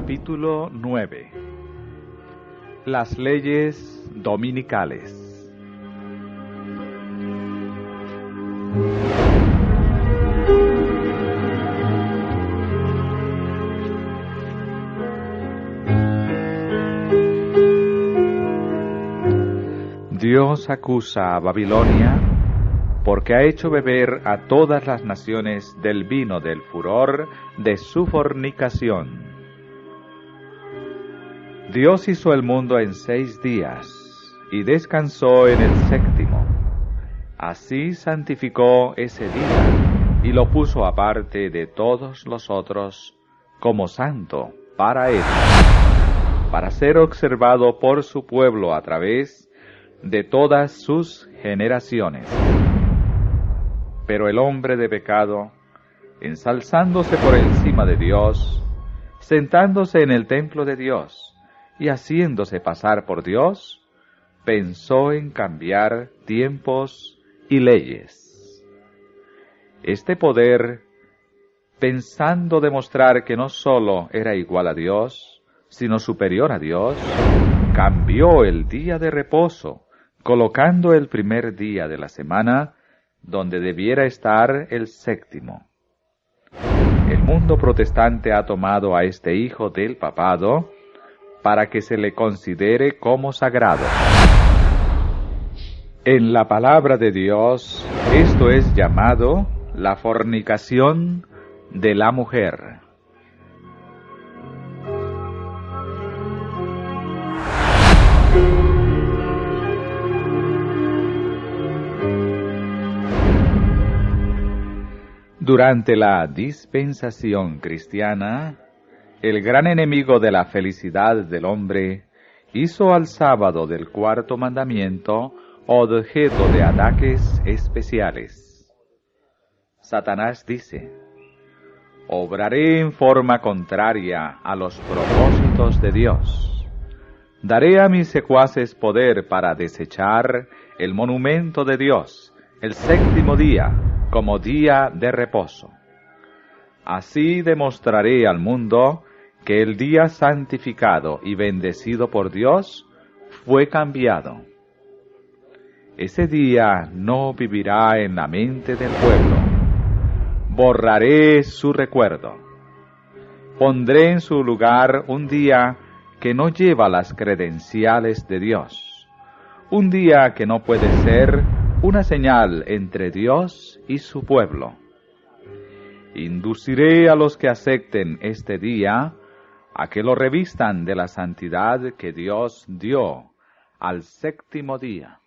Capítulo 9 Las leyes dominicales Dios acusa a Babilonia porque ha hecho beber a todas las naciones del vino del furor de su fornicación. Dios hizo el mundo en seis días y descansó en el séptimo. Así santificó ese día y lo puso aparte de todos los otros como santo para él, para ser observado por su pueblo a través de todas sus generaciones. Pero el hombre de pecado, ensalzándose por encima de Dios, sentándose en el templo de Dios y haciéndose pasar por Dios, pensó en cambiar tiempos y leyes. Este poder, pensando demostrar que no sólo era igual a Dios, sino superior a Dios, cambió el día de reposo, colocando el primer día de la semana donde debiera estar el séptimo. El mundo protestante ha tomado a este hijo del papado para que se le considere como sagrado. En la palabra de Dios, esto es llamado la fornicación de la mujer. Durante la dispensación cristiana, el gran enemigo de la felicidad del hombre hizo al sábado del cuarto mandamiento objeto de ataques especiales. Satanás dice, Obraré en forma contraria a los propósitos de Dios. Daré a mis secuaces poder para desechar el monumento de Dios el séptimo día como día de reposo. Así demostraré al mundo que el día santificado y bendecido por Dios fue cambiado. Ese día no vivirá en la mente del pueblo. Borraré su recuerdo. Pondré en su lugar un día que no lleva las credenciales de Dios. Un día que no puede ser una señal entre Dios y su pueblo. Induciré a los que acepten este día a que lo revistan de la santidad que Dios dio al séptimo día.